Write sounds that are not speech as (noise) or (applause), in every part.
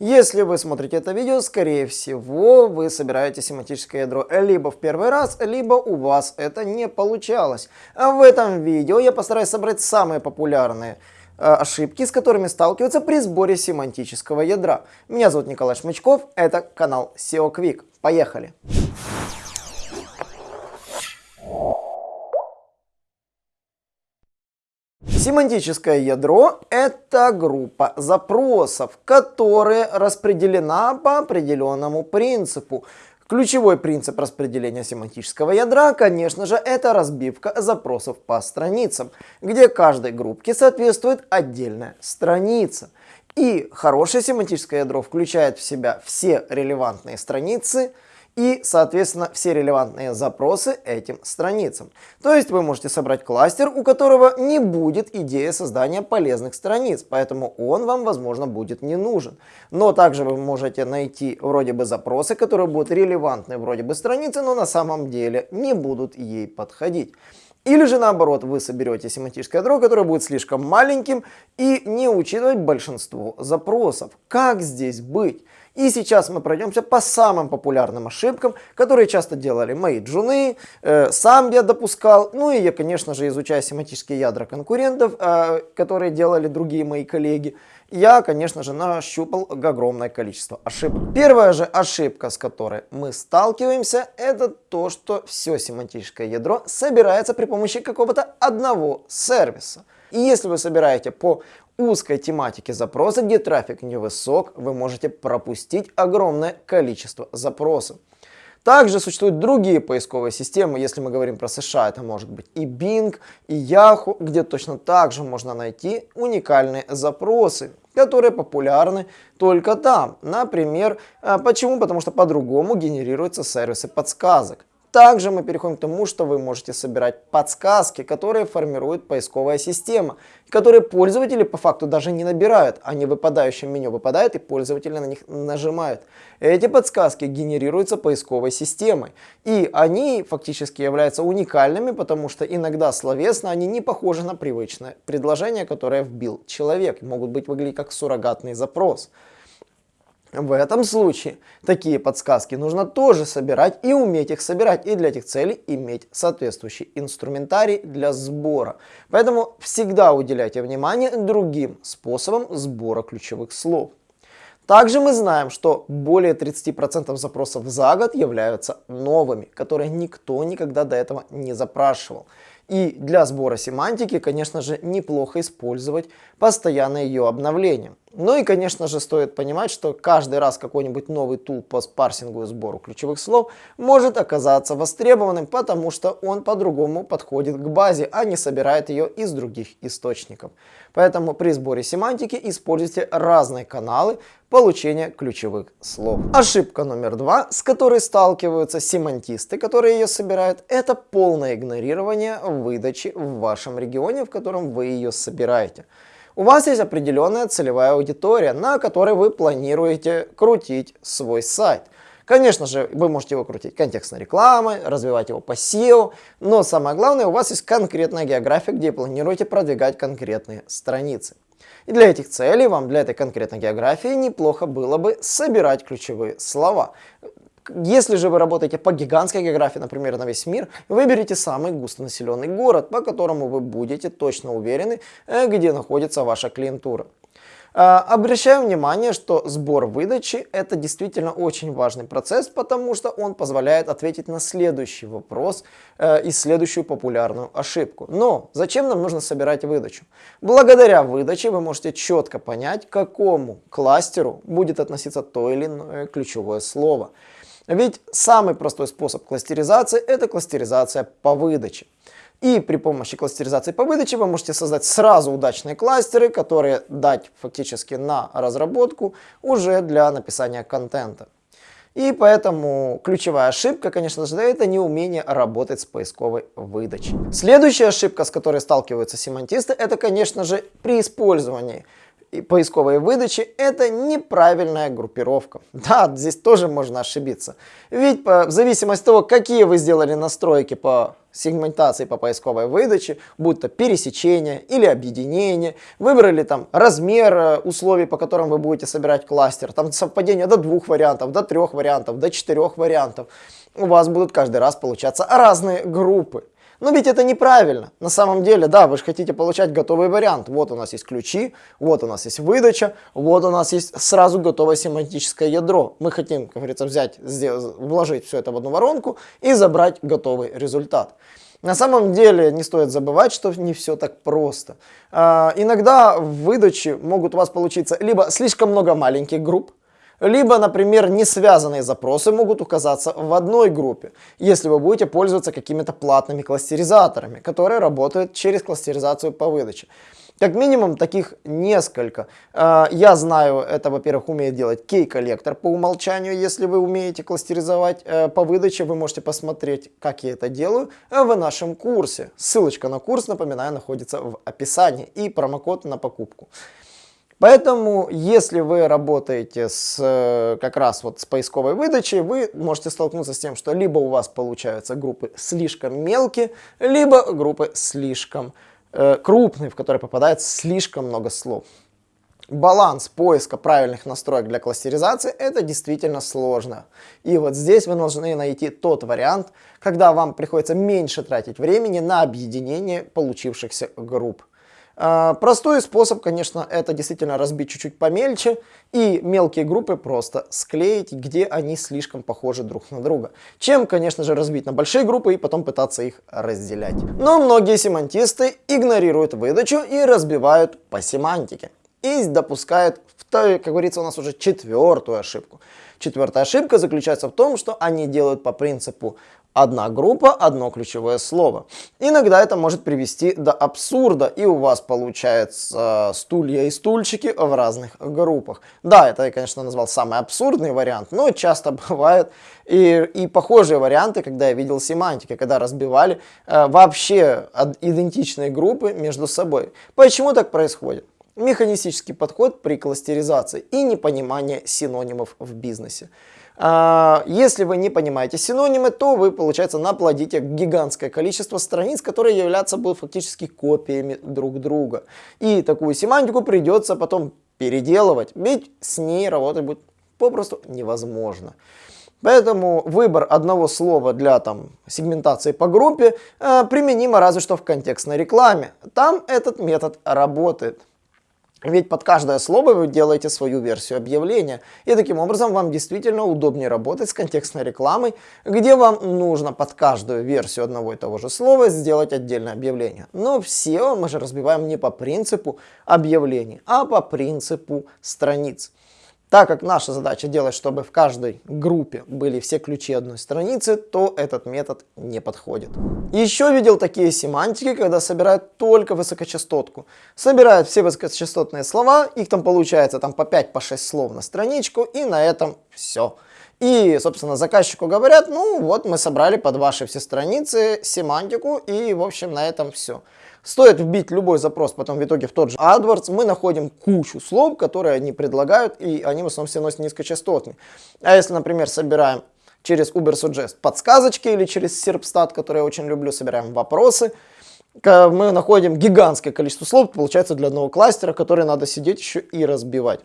Если вы смотрите это видео, скорее всего, вы собираете семантическое ядро либо в первый раз, либо у вас это не получалось. А в этом видео я постараюсь собрать самые популярные э, ошибки, с которыми сталкиваются при сборе семантического ядра. Меня зовут Николай Шмычков, это канал SEO Quick. Поехали! Семантическое ядро – это группа запросов, которая распределена по определенному принципу. Ключевой принцип распределения семантического ядра, конечно же, это разбивка запросов по страницам, где каждой группке соответствует отдельная страница. И хорошее семантическое ядро включает в себя все релевантные страницы – и, соответственно, все релевантные запросы этим страницам. То есть вы можете собрать кластер, у которого не будет идеи создания полезных страниц, поэтому он вам, возможно, будет не нужен. Но также вы можете найти вроде бы запросы, которые будут релевантны вроде бы страницы, но на самом деле не будут ей подходить. Или же наоборот, вы соберете семантическое ядро, которое будет слишком маленьким и не учитывать большинство запросов. Как здесь быть? И сейчас мы пройдемся по самым популярным ошибкам, которые часто делали мои джуны, э, сам я допускал, ну и я, конечно же, изучая семантические ядра конкурентов, э, которые делали другие мои коллеги, я, конечно же, нащупал огромное количество ошибок. Первая же ошибка, с которой мы сталкиваемся, это то, что все семантическое ядро собирается при помощи какого-то одного сервиса. И если вы собираете по узкой тематике запроса, где трафик невысок, вы можете пропустить огромное количество запросов. Также существуют другие поисковые системы, если мы говорим про США, это может быть и Bing, и Yahoo, где точно так же можно найти уникальные запросы, которые популярны только там. Например, а, почему? Потому что по-другому генерируются сервисы подсказок. Также мы переходим к тому, что вы можете собирать подсказки, которые формирует поисковая система, которые пользователи по факту даже не набирают, они в выпадающем меню выпадают и пользователи на них нажимают. Эти подсказки генерируются поисковой системой, и они фактически являются уникальными, потому что иногда словесно они не похожи на привычное предложение, которое вбил человек, могут быть выглядеть как суррогатный запрос. В этом случае такие подсказки нужно тоже собирать и уметь их собирать. И для этих целей иметь соответствующий инструментарий для сбора. Поэтому всегда уделяйте внимание другим способам сбора ключевых слов. Также мы знаем, что более 30% запросов за год являются новыми, которые никто никогда до этого не запрашивал. И для сбора семантики, конечно же, неплохо использовать постоянное ее обновление. Ну и, конечно же, стоит понимать, что каждый раз какой-нибудь новый тул по парсингу и сбору ключевых слов может оказаться востребованным, потому что он по-другому подходит к базе, а не собирает ее из других источников. Поэтому при сборе семантики используйте разные каналы получения ключевых слов. Ошибка номер два, с которой сталкиваются семантисты, которые ее собирают, это полное игнорирование выдачи в вашем регионе, в котором вы ее собираете. У вас есть определенная целевая аудитория, на которой вы планируете крутить свой сайт. Конечно же, вы можете его крутить контекстной рекламой, развивать его по SEO, но самое главное, у вас есть конкретная география, где планируете продвигать конкретные страницы. И для этих целей вам, для этой конкретной географии, неплохо было бы собирать ключевые слова. Если же вы работаете по гигантской географии, например, на весь мир, выберите самый густонаселенный город, по которому вы будете точно уверены, э, где находится ваша клиентура. А, обращаю внимание, что сбор выдачи это действительно очень важный процесс, потому что он позволяет ответить на следующий вопрос э, и следующую популярную ошибку. Но зачем нам нужно собирать выдачу? Благодаря выдаче вы можете четко понять, к какому кластеру будет относиться то или иное ключевое слово. Ведь самый простой способ кластеризации это кластеризация по выдаче. И при помощи кластеризации по выдаче вы можете создать сразу удачные кластеры, которые дать фактически на разработку уже для написания контента. И поэтому ключевая ошибка, конечно же, это неумение работать с поисковой выдачей. Следующая ошибка, с которой сталкиваются семантисты, это, конечно же, при использовании поисковой выдачи это неправильная группировка. Да, здесь тоже можно ошибиться. Ведь по, в зависимости от того, какие вы сделали настройки по сегментации по поисковой выдаче, будь то пересечение или объединение, выбрали там размер э, условий, по которым вы будете собирать кластер, там совпадение до двух вариантов, до трех вариантов, до четырех вариантов, у вас будут каждый раз получаться разные группы. Но ведь это неправильно. На самом деле, да, вы же хотите получать готовый вариант. Вот у нас есть ключи, вот у нас есть выдача, вот у нас есть сразу готовое семантическое ядро. Мы хотим, как говорится, взять, вложить все это в одну воронку и забрать готовый результат. На самом деле не стоит забывать, что не все так просто. А, иногда в выдаче могут у вас получиться либо слишком много маленьких групп, либо, например, не связанные запросы могут указаться в одной группе, если вы будете пользоваться какими-то платными кластеризаторами, которые работают через кластеризацию по выдаче. Как минимум таких несколько. А, я знаю, это, во-первых, умеет делать кей-коллектор по умолчанию. Если вы умеете кластеризовать э, по выдаче, вы можете посмотреть, как я это делаю в нашем курсе. Ссылочка на курс, напоминаю, находится в описании и промокод на покупку. Поэтому, если вы работаете с, э, как раз вот с поисковой выдачей, вы можете столкнуться с тем, что либо у вас получаются группы слишком мелкие, либо группы слишком э, крупные, в которые попадает слишком много слов. Баланс поиска правильных настроек для кластеризации это действительно сложно. И вот здесь вы должны найти тот вариант, когда вам приходится меньше тратить времени на объединение получившихся групп. А, простой способ, конечно, это действительно разбить чуть-чуть помельче и мелкие группы просто склеить, где они слишком похожи друг на друга. Чем, конечно же, разбить на большие группы и потом пытаться их разделять. Но многие семантисты игнорируют выдачу и разбивают по семантике. И допускают, как говорится, у нас уже четвертую ошибку. Четвертая ошибка заключается в том, что они делают по принципу одна группа, одно ключевое слово. Иногда это может привести до абсурда, и у вас получается стулья и стульчики в разных группах. Да, это я, конечно, назвал самый абсурдный вариант, но часто (laughs) бывает и, и похожие варианты, когда я видел семантики, когда разбивали э, вообще идентичные группы между собой. Почему так происходит? Механистический подход при кластеризации и непонимание синонимов в бизнесе. А, если вы не понимаете синонимы, то вы, получается, наплодите гигантское количество страниц, которые являются будут фактически копиями друг друга. И такую семантику придется потом переделывать, ведь с ней работать будет попросту невозможно. Поэтому выбор одного слова для там, сегментации по группе э, применимо разве что в контекстной рекламе. Там этот метод работает. Ведь под каждое слово вы делаете свою версию объявления, и таким образом вам действительно удобнее работать с контекстной рекламой, где вам нужно под каждую версию одного и того же слова сделать отдельное объявление. Но все мы же разбиваем не по принципу объявлений, а по принципу страниц. Так как наша задача делать, чтобы в каждой группе были все ключи одной страницы, то этот метод не подходит. Еще видел такие семантики, когда собирают только высокочастотку. Собирают все высокочастотные слова, их там получается там по 5-6 по слов на страничку, и на этом все. И, собственно, заказчику говорят, ну вот мы собрали под ваши все страницы семантику, и, в общем, на этом все. Стоит вбить любой запрос потом в итоге в тот же AdWords, мы находим кучу слов, которые они предлагают, и они в основном все носят низкочастотные. А если, например, собираем через Ubersuggest подсказочки или через Serpstat, который я очень люблю, собираем вопросы, мы находим гигантское количество слов, получается для одного кластера, который надо сидеть еще и разбивать.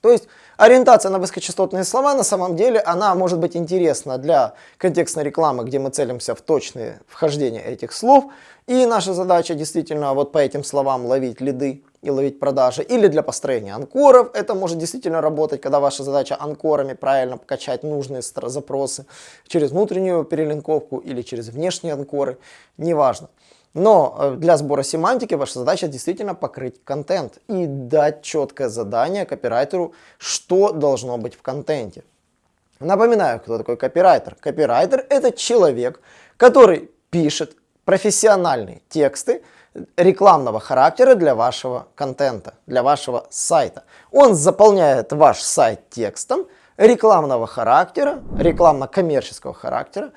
То есть ориентация на высокочастотные слова на самом деле она может быть интересна для контекстной рекламы, где мы целимся в точные вхождения этих слов. И наша задача действительно вот по этим словам ловить лиды и ловить продажи. Или для построения анкоров это может действительно работать, когда ваша задача анкорами правильно покачать нужные запросы через внутреннюю перелинковку или через внешние анкоры, неважно. Но э, для сбора семантики ваша задача действительно покрыть контент и дать четкое задание копирайтеру, что должно быть в контенте. Напоминаю, кто такой копирайтер. Копирайтер это человек, который пишет профессиональные тексты рекламного характера для вашего контента, для вашего сайта. Он заполняет ваш сайт текстом рекламного характера, рекламно-коммерческого характера,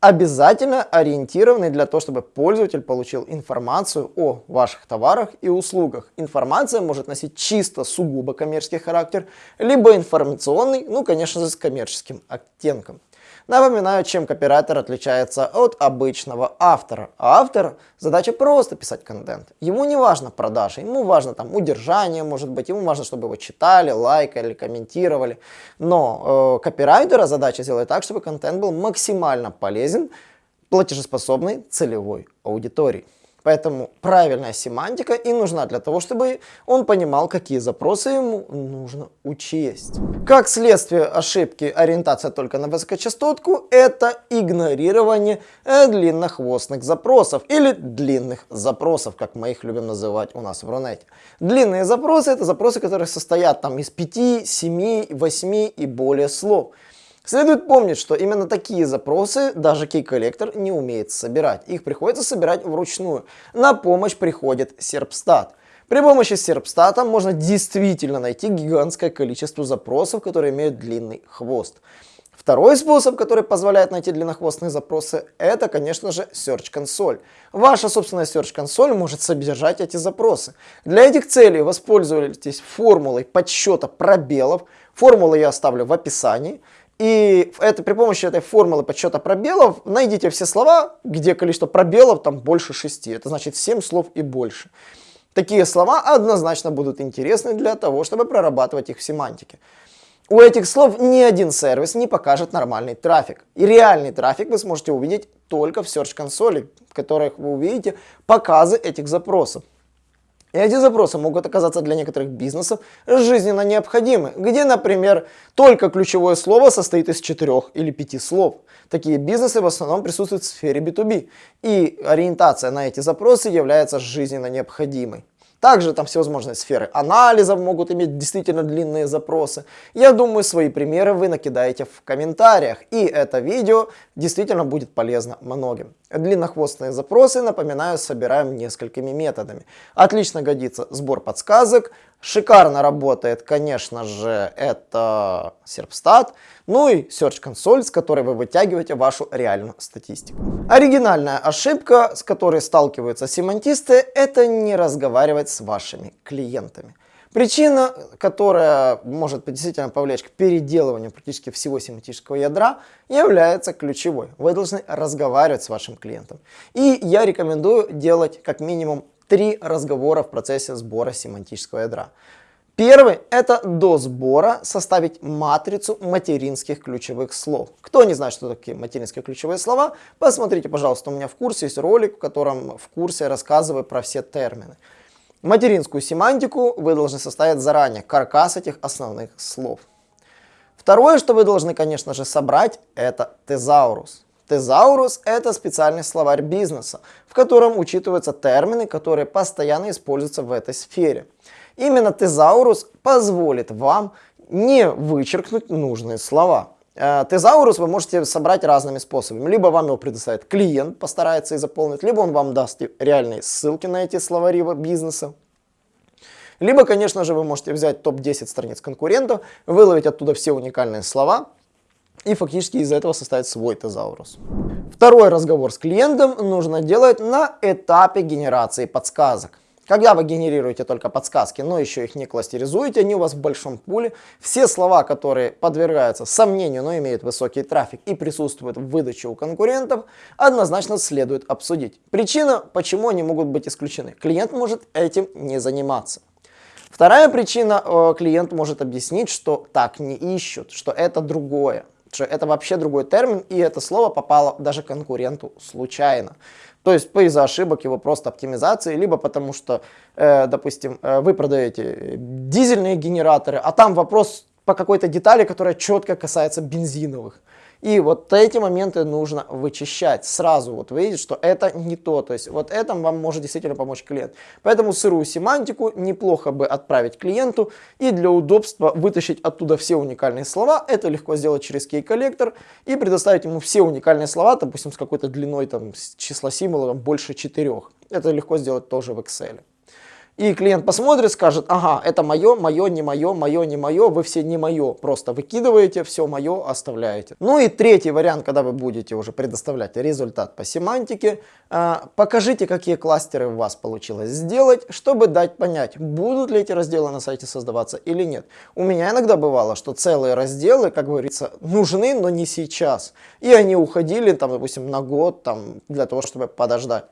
обязательно ориентированный для того, чтобы пользователь получил информацию о ваших товарах и услугах. Информация может носить чисто сугубо коммерческий характер, либо информационный, ну, конечно же, с коммерческим оттенком. Напоминаю, чем копирайтер отличается от обычного автора. А автор задача просто писать контент. Ему не важно продажи, ему важно там удержание, может быть, ему важно, чтобы его читали, лайкали, комментировали. Но э, копирайтера задача сделать так, чтобы контент был максимально полезен платежеспособной целевой аудитории. Поэтому правильная семантика и нужна для того, чтобы он понимал, какие запросы ему нужно учесть. Как следствие ошибки ориентация только на высокочастотку, это игнорирование э, длиннохвостных запросов или длинных запросов, как мы их любим называть у нас в Рунете. Длинные запросы это запросы, которые состоят там из 5, 7, 8 и более слов. Следует помнить, что именно такие запросы даже key-коллектор не умеет собирать. Их приходится собирать вручную. На помощь приходит серпстат. При помощи серпстата можно действительно найти гигантское количество запросов, которые имеют длинный хвост. Второй способ, который позволяет найти длиннохвостные запросы, это, конечно же, Search Console. Ваша собственная Search Console может содержать эти запросы. Для этих целей воспользуйтесь формулой подсчета пробелов. Формулу я оставлю в описании. И это, при помощи этой формулы подсчета пробелов найдите все слова, где количество пробелов там больше 6. Это значит 7 слов и больше. Такие слова однозначно будут интересны для того, чтобы прорабатывать их в семантике. У этих слов ни один сервис не покажет нормальный трафик. И реальный трафик вы сможете увидеть только в Search консоли, в которых вы увидите показы этих запросов. Эти запросы могут оказаться для некоторых бизнесов жизненно необходимы, где, например, только ключевое слово состоит из четырех или пяти слов. Такие бизнесы в основном присутствуют в сфере B2B, и ориентация на эти запросы является жизненно необходимой. Также там всевозможные сферы анализа могут иметь действительно длинные запросы. Я думаю, свои примеры вы накидаете в комментариях. И это видео действительно будет полезно многим. Длиннохвостные запросы, напоминаю, собираем несколькими методами. Отлично годится сбор подсказок. Шикарно работает, конечно же, это Serpstat. Ну и Search Console, с которой вы вытягиваете вашу реальную статистику. Оригинальная ошибка, с которой сталкиваются семантисты, это не разговаривать с вашими клиентами. Причина, которая может действительно повлечь к переделыванию практически всего семантического ядра, является ключевой. Вы должны разговаривать с вашим клиентом. И я рекомендую делать как минимум три разговора в процессе сбора семантического ядра. Первый – это до сбора составить матрицу материнских ключевых слов. Кто не знает, что такие материнские ключевые слова, посмотрите, пожалуйста, у меня в курсе есть ролик, в котором в курсе рассказываю про все термины. Материнскую семантику вы должны составить заранее, каркас этих основных слов. Второе, что вы должны, конечно же, собрать, это тезаурус. Тезаурус – это специальный словарь бизнеса, в котором учитываются термины, которые постоянно используются в этой сфере. Именно тезаурус позволит вам не вычеркнуть нужные слова. Э, тезаурус вы можете собрать разными способами. Либо вам его предоставит клиент, постарается и заполнить, либо он вам даст реальные ссылки на эти словари бизнеса. Либо, конечно же, вы можете взять топ-10 страниц конкурентов, выловить оттуда все уникальные слова и фактически из этого составить свой тезаурус. Второй разговор с клиентом нужно делать на этапе генерации подсказок. Когда вы генерируете только подсказки, но еще их не кластеризуете, они у вас в большом пуле. Все слова, которые подвергаются сомнению, но имеют высокий трафик и присутствуют в выдаче у конкурентов, однозначно следует обсудить. Причина, почему они могут быть исключены. Клиент может этим не заниматься. Вторая причина, э, клиент может объяснить, что так не ищут, что это другое что это вообще другой термин, и это слово попало даже конкуренту случайно. То есть из-за ошибок его просто оптимизации, либо потому что, э, допустим, э, вы продаете дизельные генераторы, а там вопрос по какой-то детали, которая четко касается бензиновых. И вот эти моменты нужно вычищать. Сразу вот видеть, что это не то. То есть вот этом вам может действительно помочь клиент. Поэтому сырую семантику неплохо бы отправить клиенту и для удобства вытащить оттуда все уникальные слова. Это легко сделать через кей-коллектор и предоставить ему все уникальные слова, допустим, с какой-то длиной там числа символов больше четырех. Это легко сделать тоже в Excel. И клиент посмотрит, скажет, ага, это мое, мое, не мое, мое, не мое, вы все не мое, просто выкидываете, все мое оставляете. Ну и третий вариант, когда вы будете уже предоставлять результат по семантике, э, покажите, какие кластеры у вас получилось сделать, чтобы дать понять, будут ли эти разделы на сайте создаваться или нет. У меня иногда бывало, что целые разделы, как говорится, нужны, но не сейчас. И они уходили, там, допустим, на год, там, для того, чтобы подождать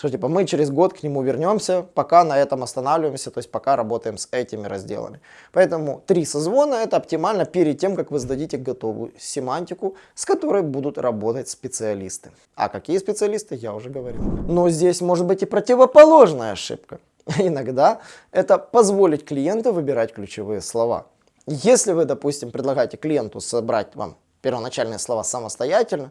что типа мы через год к нему вернемся, пока на этом останавливаемся, то есть пока работаем с этими разделами. Поэтому три созвона это оптимально перед тем, как вы сдадите готовую семантику, с которой будут работать специалисты. А какие специалисты, я уже говорил. Но здесь может быть и противоположная ошибка. (laughs) Иногда это позволить клиенту выбирать ключевые слова. Если вы, допустим, предлагаете клиенту собрать вам первоначальные слова самостоятельно,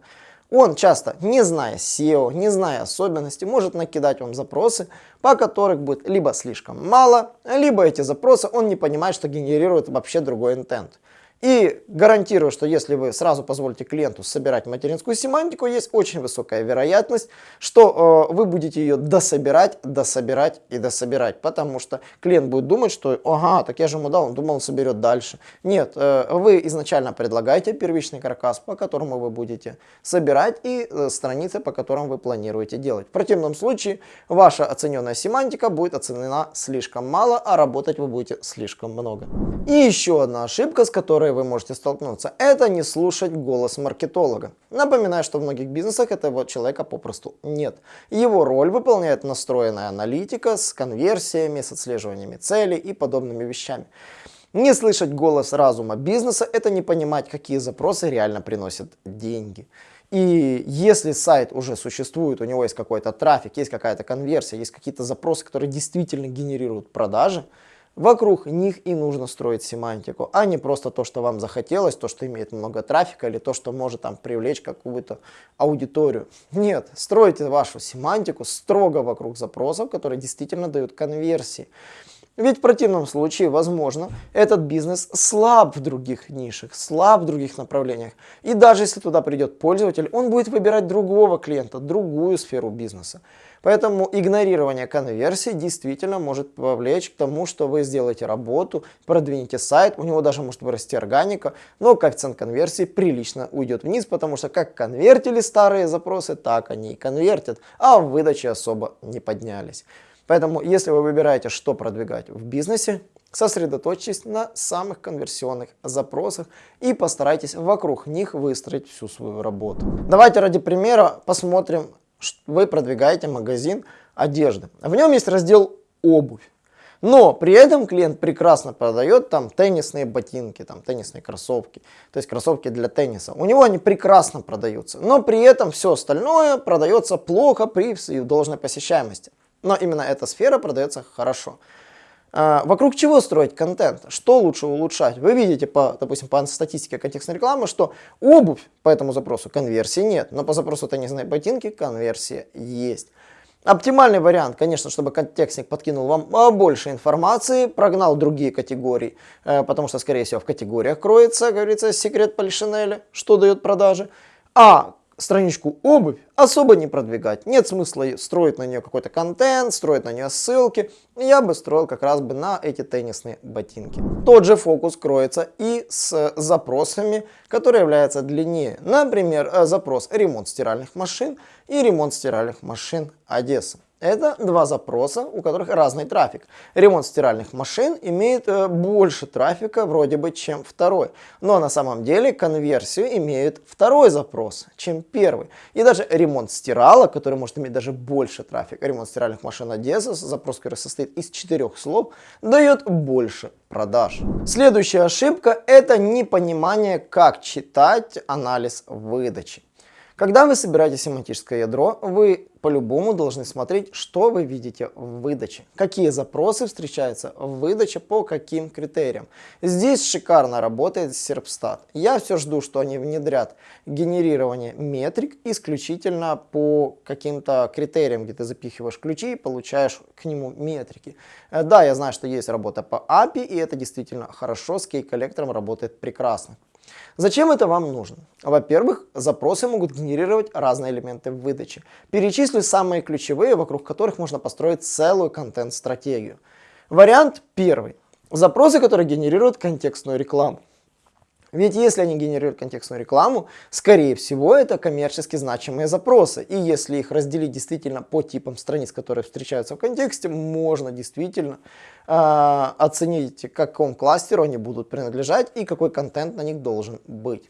он часто, не зная SEO, не зная особенностей, может накидать вам запросы, по которых будет либо слишком мало, либо эти запросы он не понимает, что генерирует вообще другой интент. И гарантирую, что если вы сразу позволите клиенту собирать материнскую семантику, есть очень высокая вероятность, что э, вы будете ее дособирать, дособирать и дособирать. Потому что клиент будет думать, что ага, так я же ему дал, он думал, он соберет дальше. Нет, э, вы изначально предлагаете первичный каркас, по которому вы будете собирать и э, страницы, по которым вы планируете делать. В противном случае ваша оцененная семантика будет оценена слишком мало, а работать вы будете слишком много. И еще одна ошибка, с которой которой вы можете столкнуться, это не слушать голос маркетолога. Напоминаю, что в многих бизнесах этого человека попросту нет. Его роль выполняет настроенная аналитика с конверсиями, с отслеживаниями целей и подобными вещами. Не слышать голос разума бизнеса – это не понимать, какие запросы реально приносят деньги. И если сайт уже существует, у него есть какой-то трафик, есть какая-то конверсия, есть какие-то запросы, которые действительно генерируют продажи, Вокруг них и нужно строить семантику, а не просто то, что вам захотелось, то, что имеет много трафика или то, что может там привлечь какую-то аудиторию. Нет, стройте вашу семантику строго вокруг запросов, которые действительно дают конверсии. Ведь в противном случае, возможно, этот бизнес слаб в других нишах, слаб в других направлениях. И даже если туда придет пользователь, он будет выбирать другого клиента, другую сферу бизнеса. Поэтому игнорирование конверсии действительно может повлечь к тому, что вы сделаете работу, продвинете сайт, у него даже может вырасти органика, но коэффициент конверсии прилично уйдет вниз, потому что как конвертили старые запросы, так они и конвертят, а в выдаче особо не поднялись. Поэтому, если вы выбираете, что продвигать в бизнесе, сосредоточьтесь на самых конверсионных запросах и постарайтесь вокруг них выстроить всю свою работу. Давайте ради примера посмотрим, вы продвигаете магазин одежды. В нем есть раздел обувь. Но при этом клиент прекрасно продает там теннисные ботинки, там теннисные кроссовки, то есть кроссовки для тенниса. У него они прекрасно продаются, но при этом все остальное продается плохо при должной посещаемости но именно эта сфера продается хорошо. А, вокруг чего строить контент? Что лучше улучшать? Вы видите, по, допустим, по статистике контекстной рекламы, что обувь по этому запросу конверсии нет, но по запросу теннисной ботинки конверсия есть. Оптимальный вариант, конечно, чтобы контекстник подкинул вам больше информации, прогнал другие категории, э, потому что, скорее всего, в категориях кроется, говорится, секрет Полишинеля, что дает продажи. А страничку обувь особо не продвигать. Нет смысла строить на нее какой-то контент, строить на нее ссылки. Я бы строил как раз бы на эти теннисные ботинки. Тот же фокус кроется и с запросами, которые являются длиннее. Например, э, запрос ремонт стиральных машин и ремонт стиральных машин Одесса. Это два запроса, у которых разный трафик. Ремонт стиральных машин имеет э, больше трафика вроде бы, чем второй. Но на самом деле конверсию имеет второй запрос, чем первый. И даже ремонт стиралок, который может иметь даже больше трафика, ремонт стиральных машин Одесса, запрос, который состоит из четырех слов, дает больше продаж. Следующая ошибка это непонимание, как читать анализ выдачи. Когда вы собираете семантическое ядро, вы по-любому должны смотреть, что вы видите в выдаче, какие запросы встречаются в выдаче, по каким критериям. Здесь шикарно работает Serpstat. Я все жду, что они внедрят генерирование метрик исключительно по каким-то критериям, где ты запихиваешь ключи и получаешь к нему метрики. Э, да, я знаю, что есть работа по API, и это действительно хорошо, с кей-коллектором работает прекрасно. Зачем это вам нужно? Во-первых, запросы могут генерировать разные элементы в выдаче. Перечислю самые ключевые, вокруг которых можно построить целую контент-стратегию. Вариант первый. Запросы, которые генерируют контекстную рекламу. Ведь если они генерируют контекстную рекламу, скорее всего это коммерчески значимые запросы. И если их разделить действительно по типам страниц, которые встречаются в контексте, можно действительно э, оценить, к какому кластеру они будут принадлежать и какой контент на них должен быть.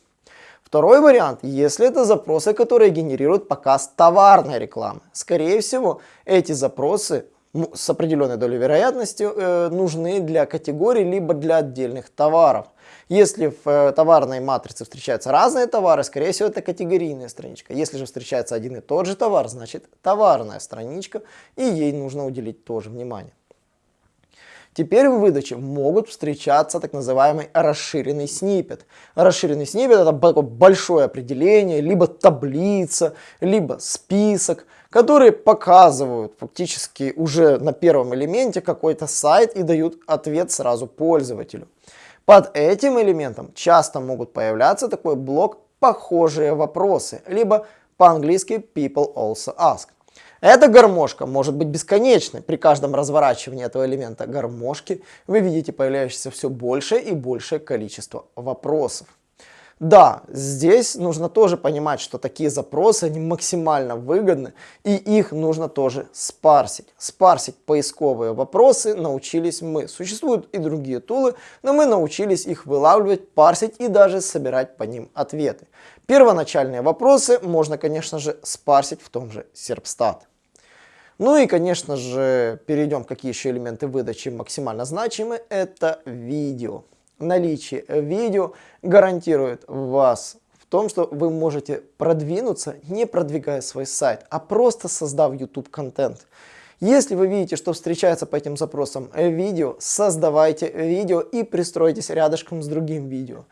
Второй вариант, если это запросы, которые генерируют показ товарной рекламы. Скорее всего, эти запросы с определенной долей вероятности э, нужны для категорий либо для отдельных товаров. Если в э, товарной матрице встречаются разные товары, скорее всего это категорийная страничка. Если же встречается один и тот же товар, значит товарная страничка, и ей нужно уделить тоже внимание. Теперь в выдаче могут встречаться так называемый расширенный снипет. Расширенный снипет это большое определение, либо таблица, либо список, которые показывают фактически уже на первом элементе какой-то сайт и дают ответ сразу пользователю. Под этим элементом часто могут появляться такой блок «похожие вопросы», либо по-английски «people also ask». Эта гармошка может быть бесконечной. При каждом разворачивании этого элемента гармошки вы видите появляющееся все большее и большее количество вопросов. Да, здесь нужно тоже понимать, что такие запросы, они максимально выгодны, и их нужно тоже спарсить. Спарсить поисковые вопросы научились мы. Существуют и другие тулы, но мы научились их вылавливать, парсить и даже собирать по ним ответы. Первоначальные вопросы можно, конечно же, спарсить в том же Serpstat. Ну и, конечно же, перейдем, какие еще элементы выдачи максимально значимы. Это видео наличие видео гарантирует вас в том, что вы можете продвинуться, не продвигая свой сайт, а просто создав YouTube контент. Если вы видите, что встречается по этим запросам видео, создавайте видео и пристройтесь рядышком с другим видео.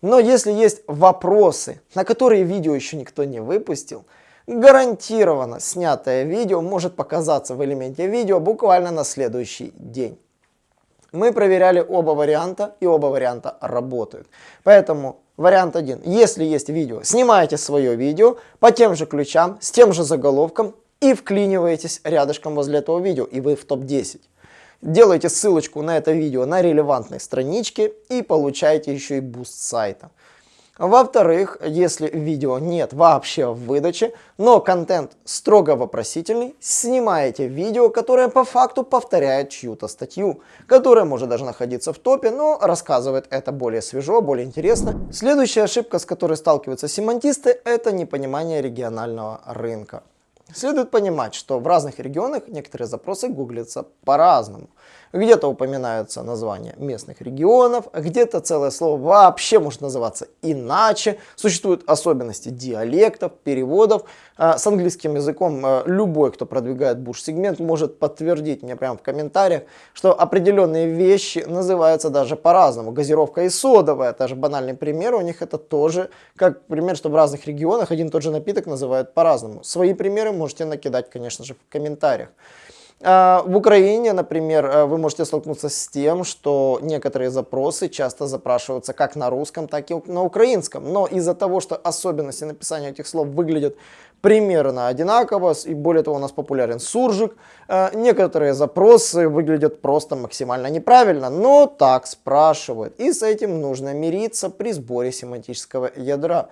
Но если есть вопросы, на которые видео еще никто не выпустил, гарантированно снятое видео может показаться в элементе видео буквально на следующий день. Мы проверяли оба варианта, и оба варианта работают. Поэтому вариант один. Если есть видео, снимаете свое видео по тем же ключам, с тем же заголовком и вклиниваетесь рядышком возле этого видео, и вы в топ-10. Делаете ссылочку на это видео на релевантной страничке и получаете еще и буст сайта. Во-вторых, если видео нет вообще в выдаче, но контент строго вопросительный, снимаете видео, которое по факту повторяет чью-то статью, которая может даже находиться в топе, но рассказывает это более свежо, более интересно. Следующая ошибка, с которой сталкиваются семантисты, это непонимание регионального рынка. Следует понимать, что в разных регионах некоторые запросы гуглятся по-разному. Где-то упоминаются названия местных регионов, где-то целое слово вообще может называться иначе. Существуют особенности диалектов, переводов. А, с английским языком а, любой, кто продвигает буш-сегмент, может подтвердить мне прямо в комментариях, что определенные вещи называются даже по-разному. Газировка и содовая, даже банальный пример у них это тоже, как пример, что в разных регионах один и тот же напиток называют по-разному. Свои примеры можете накидать, конечно же, в комментариях. А, в Украине, например, э, вы можете столкнуться с тем, что некоторые запросы часто запрашиваются как на русском, так и на украинском. Но из-за того, что особенности написания этих слов выглядят примерно одинаково, и более того у нас популярен суржик, э, некоторые запросы выглядят просто максимально неправильно, но так спрашивают. И с этим нужно мириться при сборе семантического ядра.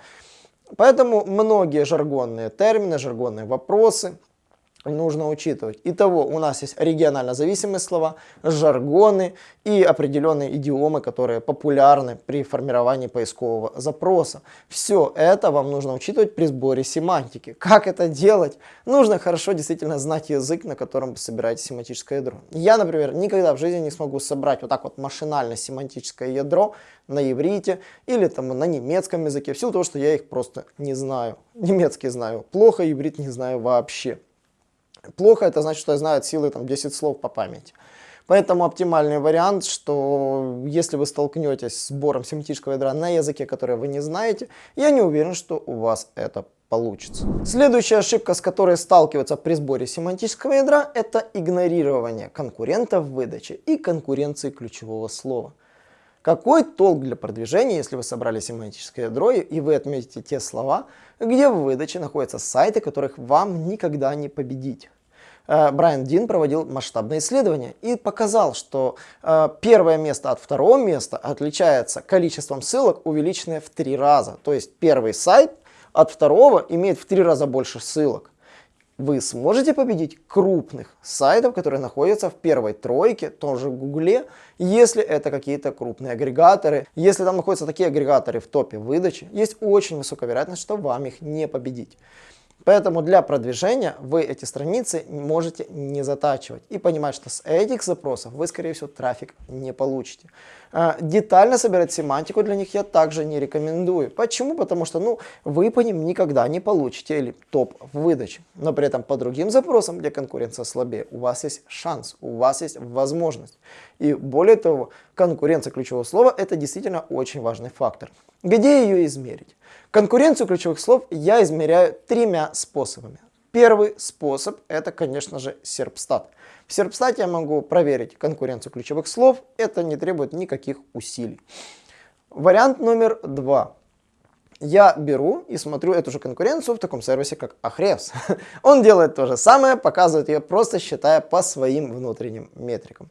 Поэтому многие жаргонные термины, жаргонные вопросы нужно учитывать. Итого у нас есть регионально зависимые слова, жаргоны и определенные идиомы, которые популярны при формировании поискового запроса. Все это вам нужно учитывать при сборе семантики. Как это делать? Нужно хорошо действительно знать язык, на котором вы собираете семантическое ядро. Я, например, никогда в жизни не смогу собрать вот так вот машинально семантическое ядро на иврите или там на немецком языке, в силу того, что я их просто не знаю. Немецкий знаю плохо, иврит не знаю вообще. Плохо это значит, что я знаю от силы там, 10 слов по памяти. Поэтому оптимальный вариант, что если вы столкнетесь с сбором семантического ядра на языке, который вы не знаете, я не уверен, что у вас это получится. Следующая ошибка, с которой сталкиваются при сборе семантического ядра, это игнорирование конкурентов в выдаче и конкуренции ключевого слова. Какой толк для продвижения, если вы собрали семантическое ядро и вы отметите те слова, где в выдаче находятся сайты, которых вам никогда не победить? Э, Брайан Дин проводил масштабное исследование и показал, что э, первое место от второго места отличается количеством ссылок, увеличенное в три раза. То есть первый сайт от второго имеет в три раза больше ссылок. Вы сможете победить крупных сайтов, которые находятся в первой тройке, тоже в Гугле, если это какие-то крупные агрегаторы. Если там находятся такие агрегаторы в топе выдачи, есть очень высокая вероятность, что вам их не победить. Поэтому для продвижения вы эти страницы можете не затачивать и понимать, что с этих запросов вы, скорее всего, трафик не получите. А, детально собирать семантику для них я также не рекомендую. Почему? Потому что ну, вы по ним никогда не получите или топ в выдаче. Но при этом по другим запросам, где конкуренция слабее, у вас есть шанс, у вас есть возможность. И более того, конкуренция ключевого слова это действительно очень важный фактор. Где ее измерить? Конкуренцию ключевых слов я измеряю тремя способами. Первый способ это, конечно же, серпстат. В серпстате я могу проверить конкуренцию ключевых слов, это не требует никаких усилий. Вариант номер два. Я беру и смотрю эту же конкуренцию в таком сервисе, как Ahrefs. (laughs) Он делает то же самое, показывает ее просто считая по своим внутренним метрикам.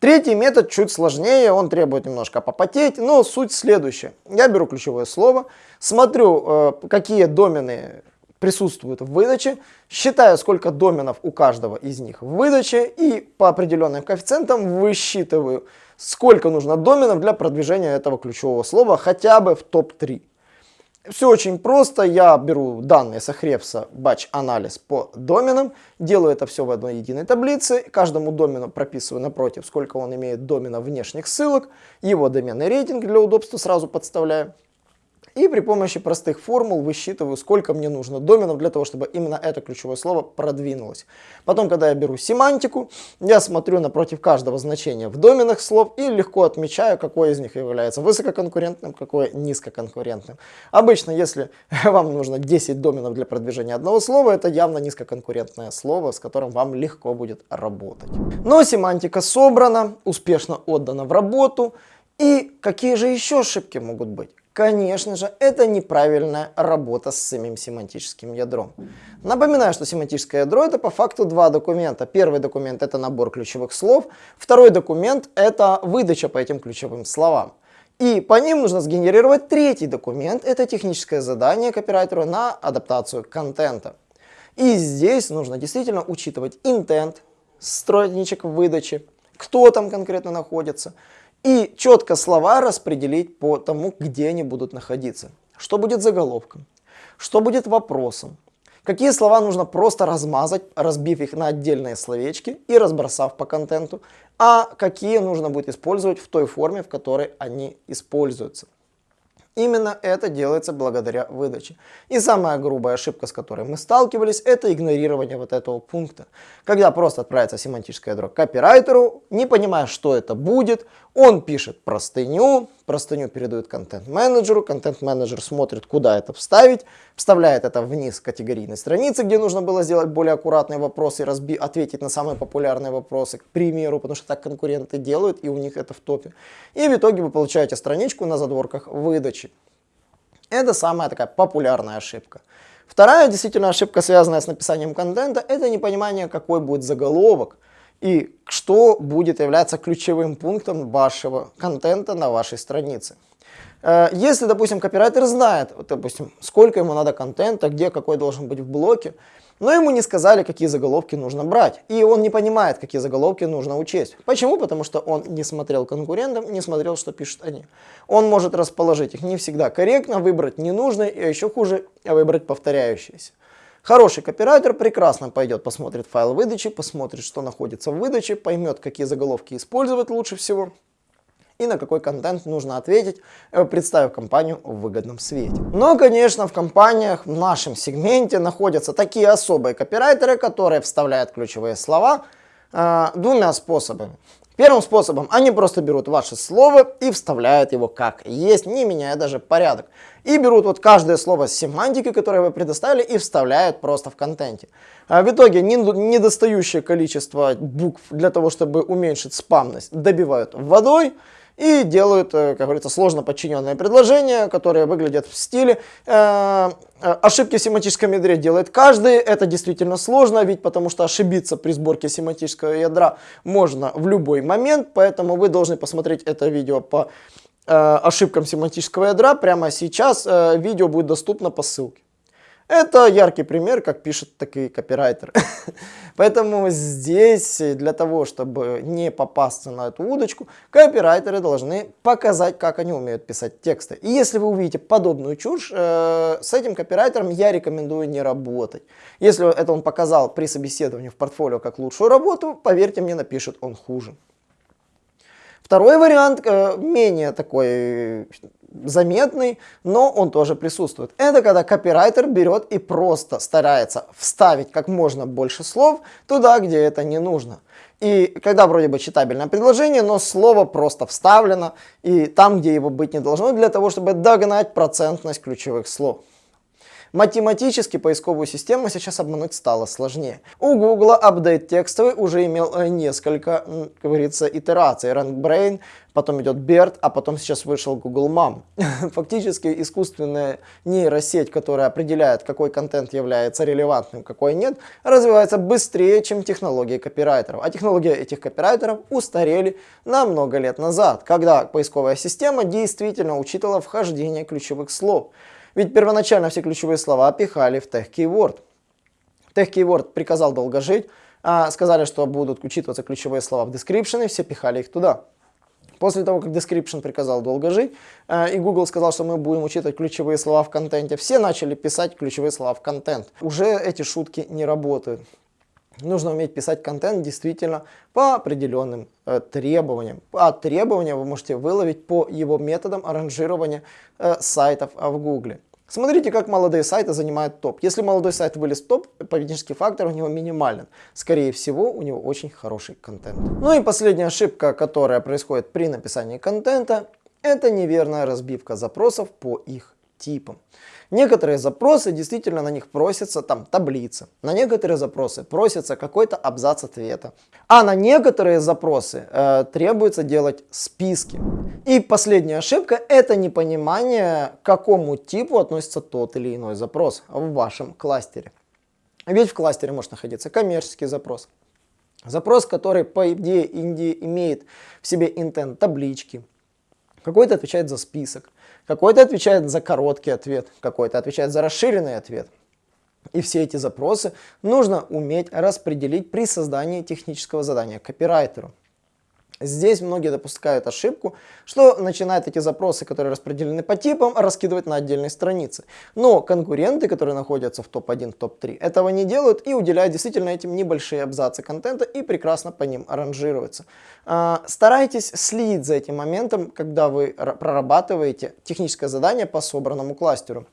Третий метод чуть сложнее, он требует немножко попотеть, но суть следующая. Я беру ключевое слово, смотрю, э, какие домены присутствуют в выдаче, считаю, сколько доменов у каждого из них в выдаче и по определенным коэффициентам высчитываю, сколько нужно доменов для продвижения этого ключевого слова хотя бы в топ-3. Все очень просто. Я беру данные с Ahrefs батч-анализ по доменам, делаю это все в одной единой таблице, каждому домену прописываю напротив, сколько он имеет доменов внешних ссылок, его доменный рейтинг для удобства сразу подставляю. И при помощи простых формул высчитываю, сколько мне нужно доменов для того, чтобы именно это ключевое слово продвинулось. Потом, когда я беру семантику, я смотрю напротив каждого значения в доменах слов и легко отмечаю, какой из них является высококонкурентным, какой низкоконкурентным. Обычно, если (laughs) вам нужно 10 доменов для продвижения одного слова, это явно низкоконкурентное слово, с которым вам легко будет работать. Но семантика собрана, успешно отдана в работу. И какие же еще ошибки могут быть? Конечно же, это неправильная работа с самим семантическим ядром. Напоминаю, что семантическое ядро это по факту два документа. Первый документ это набор ключевых слов, второй документ это выдача по этим ключевым словам. И по ним нужно сгенерировать третий документ, это техническое задание копирайтеру на адаптацию контента. И здесь нужно действительно учитывать интент, страничек выдачи, кто там конкретно находится, и четко слова распределить по тому, где они будут находиться. Что будет заголовком, что будет вопросом, какие слова нужно просто размазать, разбив их на отдельные словечки и разбросав по контенту, а какие нужно будет использовать в той форме, в которой они используются. Именно это делается благодаря выдаче. И самая грубая ошибка, с которой мы сталкивались, это игнорирование вот этого пункта. Когда просто отправится семантическое ядро копирайтеру, не понимая, что это будет, он пишет простыню, простыню передают контент-менеджеру, контент-менеджер смотрит, куда это вставить, вставляет это вниз категорийной страницы, где нужно было сделать более аккуратные вопросы разби ответить на самые популярные вопросы, к примеру, потому что так конкуренты делают, и у них это в топе. И в итоге вы получаете страничку на задворках выдачи. Это самая такая популярная ошибка. Вторая действительно ошибка, связанная с написанием контента, это непонимание, какой будет заголовок и что будет являться ключевым пунктом вашего контента на вашей странице. Э, если, допустим, копирайтер знает, вот, допустим, сколько ему надо контента, где какой должен быть в блоке, но ему не сказали, какие заголовки нужно брать. И он не понимает, какие заголовки нужно учесть. Почему? Потому что он не смотрел конкурентам, не смотрел, что пишут они. Он может расположить их не всегда корректно, выбрать ненужные, и еще хуже, выбрать повторяющиеся. Хороший копирайтер прекрасно пойдет, посмотрит файл выдачи, посмотрит, что находится в выдаче, поймет, какие заголовки использовать лучше всего и на какой контент нужно ответить, э, представив компанию в выгодном свете. Но, конечно, в компаниях в нашем сегменте находятся такие особые копирайтеры, которые вставляют ключевые слова э, двумя способами. Первым способом они просто берут ваше слово и вставляют его как есть, не меняя даже порядок. И берут вот каждое слово с семантики, которое вы предоставили, и вставляют просто в контенте. А в итоге недостающее количество букв для того, чтобы уменьшить спамность, добивают водой, и делают, э, как говорится, сложно подчиненные предложения, которые выглядят в стиле э, э, ошибки в семантическом ядре делает каждый. Это действительно сложно, ведь потому что ошибиться при сборке семантического ядра можно в любой момент, поэтому вы должны посмотреть это видео по ошибкам семантического ядра. Прямо сейчас видео будет доступно по ссылке. Это яркий пример, как пишет такие копирайтер. (laughs) Поэтому здесь для того, чтобы не попасться на эту удочку, копирайтеры должны показать, как они умеют писать тексты. И если вы увидите подобную чушь, э, с этим копирайтером я рекомендую не работать. Если это он показал при собеседовании в портфолио как лучшую работу, поверьте мне, напишет он хуже. Второй вариант, э, менее такой заметный, но он тоже присутствует. Это когда копирайтер берет и просто старается вставить как можно больше слов туда, где это не нужно. И когда вроде бы читабельное предложение, но слово просто вставлено и там, где его быть не должно, для того, чтобы догнать процентность ключевых слов. Математически поисковую систему сейчас обмануть стало сложнее. У Google апдейт текстовый уже имел э, несколько, как говорится, итераций. RankBrain, потом идет BERT, а потом сейчас вышел Google Mom. (laughs) Фактически искусственная нейросеть, которая определяет, какой контент является релевантным, какой нет, развивается быстрее, чем технологии копирайтеров. А технологии этих копирайтеров устарели на много лет назад, когда поисковая система действительно учитывала вхождение ключевых слов. Ведь первоначально все ключевые слова пихали в тех keyword. Тех keyword приказал долго жить, а сказали, что будут учитываться ключевые слова в description, и все пихали их туда. После того, как description приказал долго жить, а, и Google сказал, что мы будем учитывать ключевые слова в контенте, все начали писать ключевые слова в контент. Уже эти шутки не работают. Нужно уметь писать контент действительно по определенным э, требованиям. А требования вы можете выловить по его методам аранжирования э, сайтов в Google. Смотрите, как молодые сайты занимают топ. Если молодой сайт вылез в топ, поведенческий фактор у него минимален. Скорее всего, у него очень хороший контент. Ну и последняя ошибка, которая происходит при написании контента, это неверная разбивка запросов по их типам. Некоторые запросы действительно на них просятся там таблицы, на некоторые запросы просится какой-то абзац ответа, а на некоторые запросы э, требуется делать списки. И последняя ошибка это непонимание, к какому типу относится тот или иной запрос в вашем кластере. Ведь в кластере может находиться коммерческий запрос, запрос, который по идее имеет в себе интент таблички, какой-то отвечает за список, какой-то отвечает за короткий ответ, какой-то отвечает за расширенный ответ. И все эти запросы нужно уметь распределить при создании технического задания копирайтеру. Здесь многие допускают ошибку, что начинают эти запросы, которые распределены по типам, раскидывать на отдельные страницы. Но конкуренты, которые находятся в топ-1, топ-3, этого не делают и уделяют действительно этим небольшие абзацы контента и прекрасно по ним аранжируются. А, старайтесь следить за этим моментом, когда вы прорабатываете техническое задание по собранному кластеру.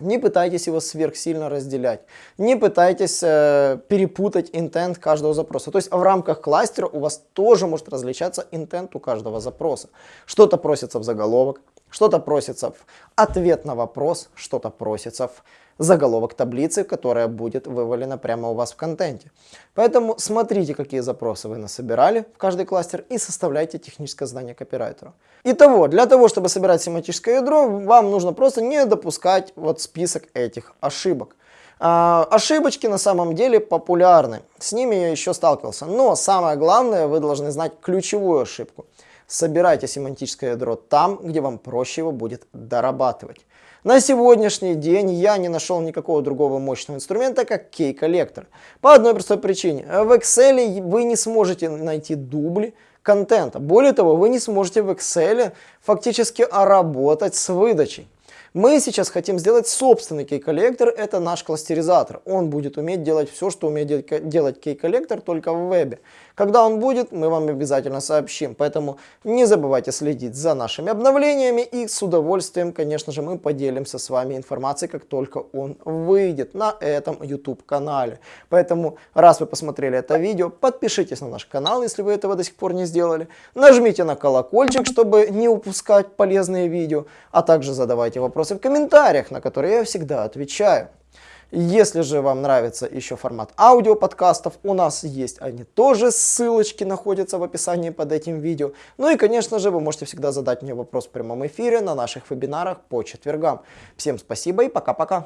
Не пытайтесь его сверхсильно разделять. Не пытайтесь э, перепутать интент каждого запроса. То есть в рамках кластера у вас тоже может различаться интент у каждого запроса. Что-то просится в заголовок, что-то просится в ответ на вопрос, что-то просится в заголовок таблицы, которая будет вывалена прямо у вас в контенте. Поэтому смотрите, какие запросы вы насобирали в каждый кластер и составляйте техническое задание копирайтеру. Итого, для того, чтобы собирать семантическое ядро, вам нужно просто не допускать вот список этих ошибок. А, ошибочки на самом деле популярны, с ними я еще сталкивался, но самое главное, вы должны знать ключевую ошибку. Собирайте семантическое ядро там, где вам проще его будет дорабатывать. На сегодняшний день я не нашел никакого другого мощного инструмента, как Key Collector. По одной простой причине. В Excel вы не сможете найти дубли контента. Более того, вы не сможете в Excel фактически работать с выдачей. Мы сейчас хотим сделать собственный Key Collector, это наш кластеризатор. Он будет уметь делать все, что умеет делать Key Collector, только в вебе. Когда он будет, мы вам обязательно сообщим. Поэтому не забывайте следить за нашими обновлениями и с удовольствием, конечно же, мы поделимся с вами информацией, как только он выйдет на этом YouTube канале. Поэтому, раз вы посмотрели это видео, подпишитесь на наш канал, если вы этого до сих пор не сделали. Нажмите на колокольчик, чтобы не упускать полезные видео, а также задавайте вопросы в комментариях, на которые я всегда отвечаю. Если же вам нравится еще формат аудиоподкастов, у нас есть они тоже, ссылочки находятся в описании под этим видео. Ну и, конечно же, вы можете всегда задать мне вопрос в прямом эфире на наших вебинарах по четвергам. Всем спасибо и пока-пока.